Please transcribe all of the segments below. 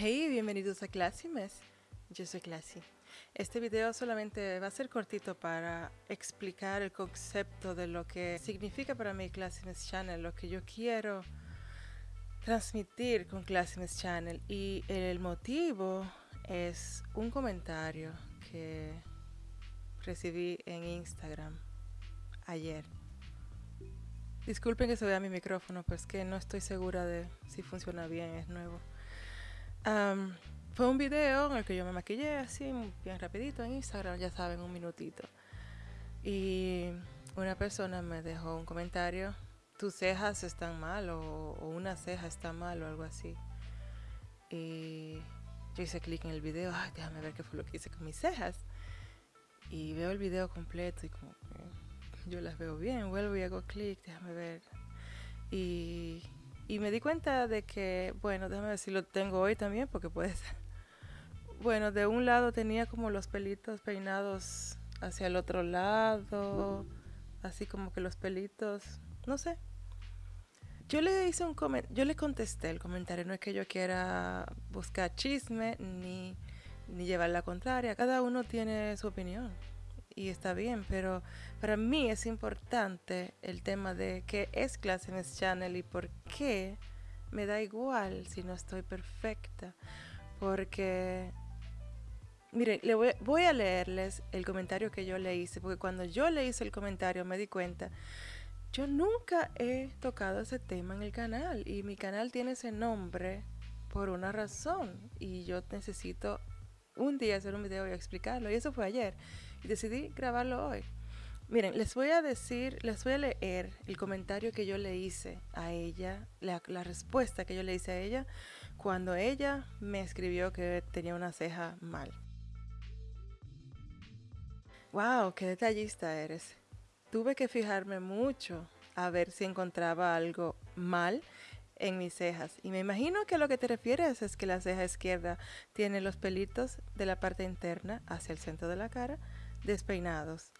Hey, bienvenidos a Classimes. Yo soy Classy. Este video solamente va a ser cortito para explicar el concepto de lo que significa para mí Classimes Channel, lo que yo quiero transmitir con Classimes Channel. Y el motivo es un comentario que recibí en Instagram ayer. Disculpen que se vea mi micrófono, pues que no estoy segura de si funciona bien, es nuevo. Fue un video en el que yo me maquillé así, bien rapidito en Instagram, ya saben, un minutito. Y una persona me dejó un comentario, tus cejas están mal o, una ceja está mal o algo así. Y yo hice clic en el video, déjame ver qué fue lo que hice con mis cejas. Y veo el video completo y como que yo las veo bien, vuelvo y hago clic, déjame ver. Y, y me di cuenta de que, bueno, déjame ver si lo tengo hoy también, porque puede ser. Bueno, de un lado tenía como los pelitos peinados hacia el otro lado, así como que los pelitos, no sé, yo le hice un yo le contesté el comentario, no es que yo quiera buscar chisme ni, ni llevar la contraria, cada uno tiene su opinión y está bien, pero para mí es importante el tema de qué es Classness Channel y por qué me da igual si no estoy perfecta, porque Miren, le voy, voy, a leerles el comentario que yo le hice, porque cuando yo le hice el comentario me di cuenta yo nunca he tocado ese tema en el canal y mi canal tiene ese nombre por una razón y yo necesito un día hacer un video y explicarlo y eso fue ayer decidí grabarlo hoy. Miren, les voy a decir, les voy a leer el comentario que yo le hice a ella, la, la respuesta que yo le hice a ella cuando ella me escribió que tenía una ceja mal. Wow, qué detallista eres. Tuve que fijarme mucho a ver si encontraba algo mal en mis cejas. Y me imagino que lo que te refieres es que la ceja izquierda tiene los pelitos de la parte interna hacia el centro de la cara despeinados.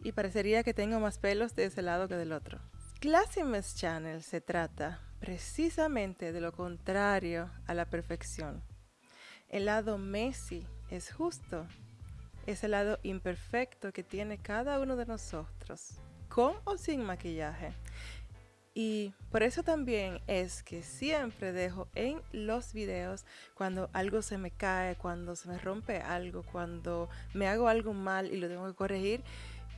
Y parecería que tengo más pelos de ese lado que del otro. Classimes Channel se trata precisamente de lo contrario a la perfección. El lado Messi es justo es el lado imperfecto que tiene cada uno de nosotros, con o sin maquillaje. Y por eso también es que siempre dejo en los videos cuando algo se me cae, cuando se me rompe algo, cuando me hago algo mal y lo tengo que corregir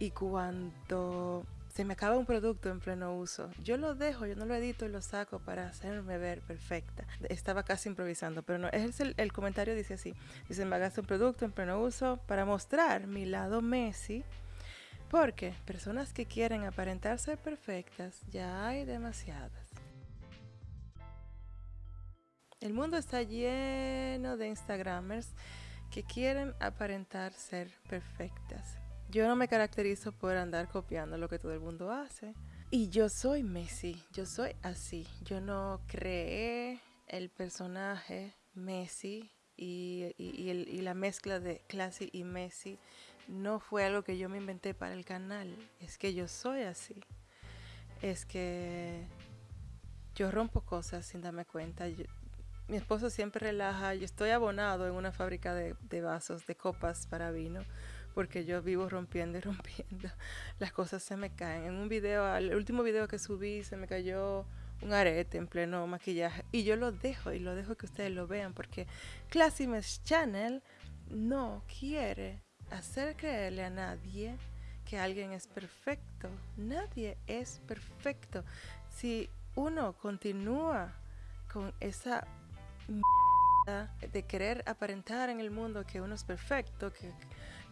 y cuando se me acaba un producto en pleno uso. Yo lo dejo, yo no lo edito y lo saco para hacerme ver perfecta. Estaba casi improvisando, pero no, es el, comentario dice así. Dice, me hagas un producto en pleno uso para mostrar mi lado Messi. Porque personas que quieren aparentar ser perfectas, ya hay demasiadas. El mundo está lleno de Instagramers que quieren aparentar ser perfectas. Yo no me caracterizo por andar copiando lo que todo el mundo hace. Y yo soy Messi, yo soy así. Yo no creé el personaje Messi y, la mezcla de Classy y Messi no fue algo que yo me inventé para el canal. Es que yo soy así. Es que yo rompo cosas sin darme cuenta. mi esposo siempre relaja. Yo estoy abonado en una fábrica de, de vasos, de copas para vino porque yo vivo rompiendo y rompiendo. Las cosas se me caen. En un video, el último video que subí, se me cayó un arete en pleno maquillaje y yo lo dejo y lo dejo que ustedes lo vean porque Classimes Channel no quiere hacer creerle a nadie que alguien es perfecto. Nadie es perfecto. Si uno continúa con esa de querer aparentar en el mundo que uno es perfecto, que,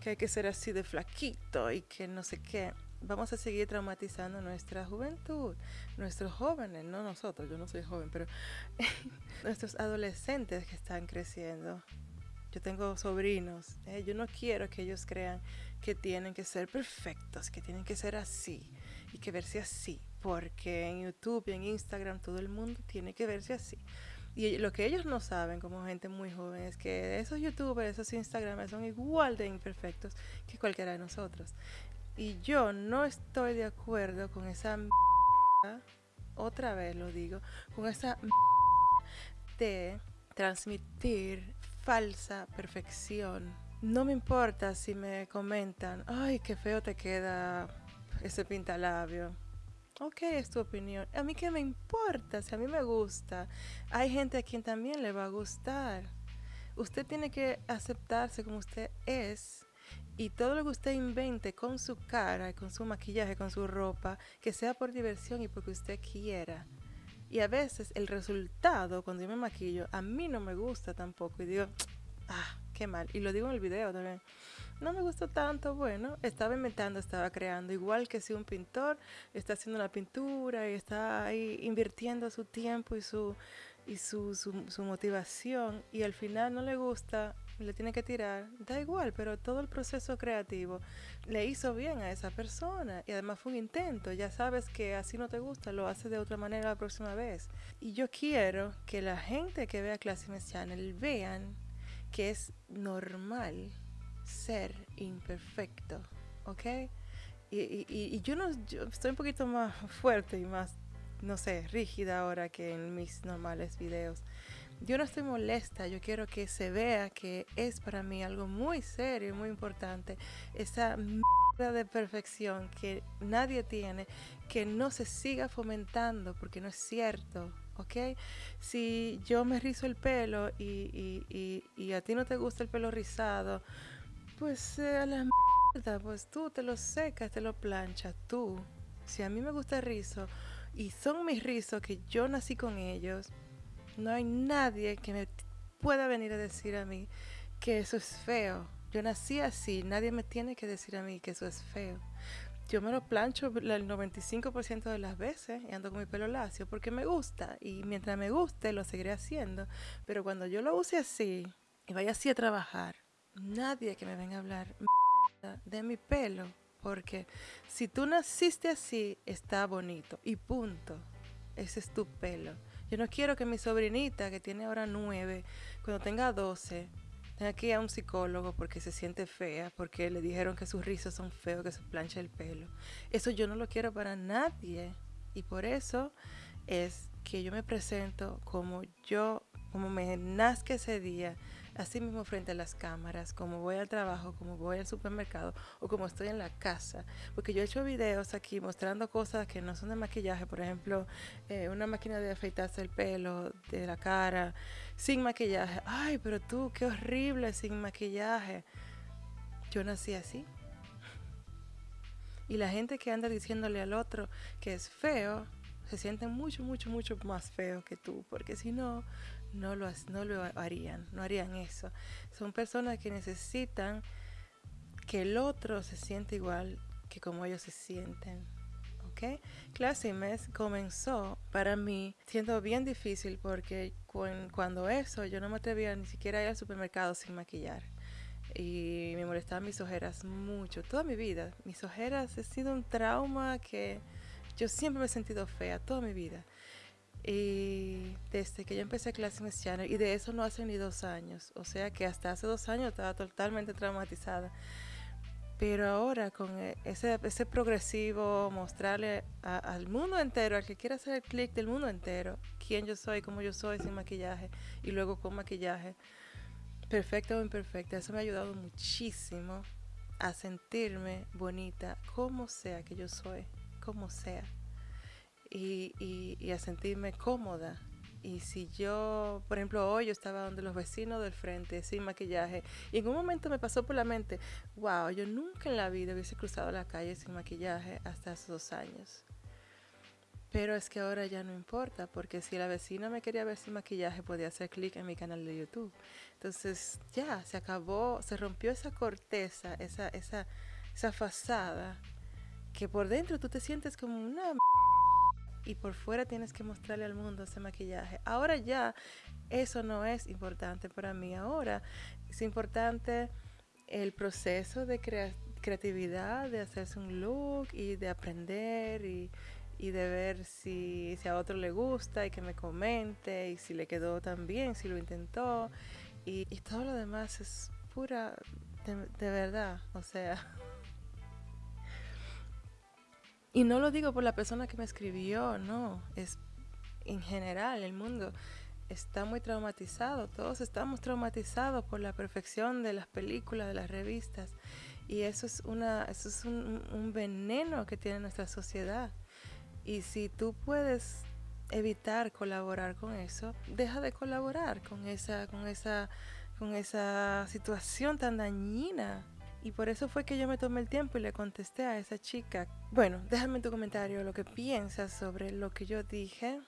que hay que ser así de flaquito y que no sé qué, vamos a seguir traumatizando nuestra juventud, nuestros jóvenes, no nosotros, yo no soy joven, pero nuestros adolescentes que están creciendo. Yo tengo sobrinos, eh, yo no quiero que ellos crean que tienen que ser perfectos, que tienen que ser así y que verse así, porque en YouTube y en Instagram todo el mundo tiene que verse así. Y lo que ellos no saben como gente muy joven es que esos youtubers, esos instagramers son igual de imperfectos que cualquiera de nosotros. Y yo no estoy de acuerdo con esa otra vez lo digo, con esa de transmitir falsa perfección. No me importa si me comentan, ay, qué feo te queda ese pintalabio. Ok, es tu opinión. A mí qué me importa, si a mí me gusta. Hay gente a quien también le va a gustar. Usted tiene que aceptarse como usted es y todo lo que usted invente con su cara, con su maquillaje, con su ropa, que sea por diversión y porque usted quiera. Y a veces el resultado, cuando yo me maquillo, a mí no me gusta tampoco. Y digo, ah, qué mal. Y lo digo en el video también. No me gustó tanto, bueno, estaba inventando, estaba creando. Igual que si un pintor está haciendo una pintura y está ahí invirtiendo su tiempo y su, y su, su, motivación y al final no le gusta, le tiene que tirar, da igual, pero todo el proceso creativo le hizo bien a esa persona y además fue un intento, ya sabes que así no te gusta, lo haces de otra manera la próxima vez. Y yo quiero que la gente que vea Classy Channel vean que es normal ser imperfecto, ¿ok? Y, y, y yo no yo estoy un poquito más fuerte y más, no sé, rígida ahora que en mis normales videos. Yo no estoy molesta, yo quiero que se vea que es para mí algo muy serio, muy importante. Esa mierda de perfección que nadie tiene, que no se siga fomentando porque no es cierto, ¿ok? Si yo me rizo el pelo y, y, y a ti no te gusta el pelo rizado, pues eh, a la mierda, pues tú te lo secas, te lo planchas, tú. Si a mí me gusta el rizo y son mis rizos que yo nací con ellos, no hay nadie que me pueda venir a decir a mí que eso es feo. Yo nací así, nadie me tiene que decir a mí que eso es feo. Yo me lo plancho el 95% de las veces y ando con mi pelo lacio porque me gusta y mientras me guste lo seguiré haciendo. Pero cuando yo lo use así y vaya así a trabajar, nadie que me venga a hablar de mi pelo, porque si tú naciste así, está bonito y punto. Ese es tu pelo. Yo no quiero que mi sobrinita, que tiene ahora nueve, cuando tenga doce, tenga que ir a un psicólogo porque se siente fea, porque le dijeron que sus rizos son feos, que se plancha el pelo. Eso yo no lo quiero para nadie. Y por eso es que yo me presento como yo, como me nazca ese día, así mismo frente a las cámaras, como voy al trabajo, como voy al supermercado o como estoy en la casa. Porque yo he hecho videos aquí mostrando cosas que no son de maquillaje, por ejemplo, eh, una máquina de afeitarse el pelo, de la cara, sin maquillaje. Ay, pero tú, qué horrible sin maquillaje. Yo nací así. Y la gente que anda diciéndole al otro que es feo, se sienten mucho, mucho, mucho más feo que tú, porque si no, no lo, no lo harían, no harían eso. Son personas que necesitan que el otro se siente igual que como ellos se sienten. ¿ok? Clase Mes comenzó para mí siendo bien difícil porque cuando eso yo no me atrevía ni siquiera a ir al supermercado sin maquillar. Y me molestaban mis ojeras mucho, toda mi vida. Mis ojeras ha sido un trauma que yo siempre me he sentido fea, toda mi vida. Y desde que yo empecé clase Channel, y de eso no hace ni dos años, o sea que hasta hace dos años estaba totalmente traumatizada. Pero ahora con e, ese, ese progresivo, mostrarle al mundo entero, al que quiera hacer el clic del mundo entero, quién yo soy, cómo yo soy sin maquillaje y luego con maquillaje, perfecta o imperfecta, eso me ha ayudado muchísimo a sentirme bonita, como sea que yo soy, como sea y, a sentirme cómoda. Y si yo, por ejemplo, hoy yo estaba donde los vecinos del frente sin maquillaje y en un momento me pasó por la mente, wow, yo nunca en la vida hubiese cruzado la calle sin maquillaje hasta hace dos años. Pero es que ahora ya no importa, porque si la vecina me quería ver sin maquillaje, podía hacer clic en mi canal de YouTube. Entonces ya, se acabó, se rompió esa corteza, esa, esa, esa fasada, que por dentro tú te sientes como una y por fuera tienes que mostrarle al mundo ese maquillaje. Ahora ya eso no es importante para mí. Ahora es importante el proceso de creatividad, de hacerse un look y de aprender y, de ver si, a otro le gusta y que me comente y si le quedó tan bien, si lo intentó. Y, todo lo demás es pura, de verdad, o sea... Y no lo digo por la persona que me escribió, no, es en general el mundo. está muy traumatizado. Todos estamos traumatizados por la perfección de las películas, de las revistas. Y eso es, una, eso es un, veneno que tiene nuestra sociedad. Y si tú puedes evitar colaborar con eso, deja de colaborar con esa, con esa, con esa situación tan dañina. Y por eso fue que yo me tomé el tiempo y le contesté a esa chica. Bueno, déjame en tu comentario lo que piensas sobre lo que yo dije.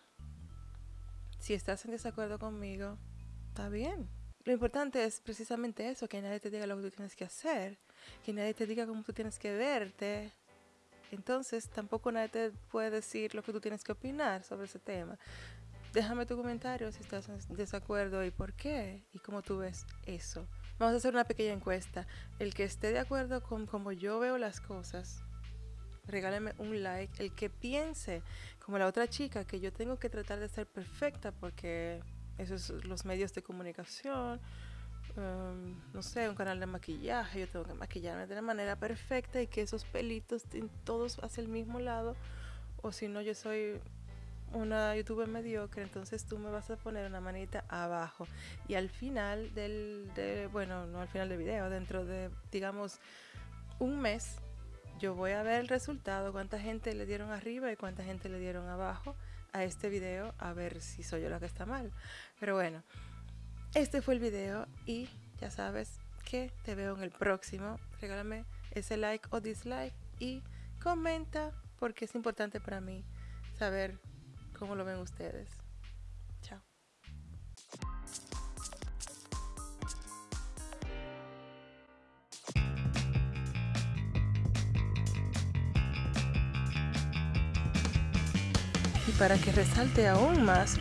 Si estás en desacuerdo conmigo, está bien. Lo importante es precisamente eso, que nadie te diga lo que tú tienes que hacer, que nadie te diga cómo tú tienes que verte, entonces tampoco nadie te puede decir lo que tú tienes que opinar sobre ese tema. Déjame tu comentario si estás en desacuerdo y por qué y cómo tú ves eso. Vamos a hacer una pequeña encuesta. El que esté de acuerdo con cómo yo veo las cosas, regálame un like. El que piense, como la otra chica, que yo tengo que tratar de ser perfecta porque esos son los medios de comunicación, Em, no sé, un canal de maquillaje, yo tengo que maquillarme de la manera perfecta y que esos pelitos estén todos hacia el mismo lado, o si no, yo soy una youtuber mediocre, entonces tú me vas a poner una manita abajo. Y al final del, de, bueno, no al final del video, dentro de, digamos, un mes, yo voy a ver el resultado, cuánta gente le dieron arriba y cuánta gente le dieron abajo a este video, a ver si soy yo la que está mal. Pero bueno. Este fue el video y ya sabes que te veo en el próximo. Regálame ese like o dislike y comenta porque es importante para mí saber cómo lo ven ustedes. Chao. Y para que resalte aún más,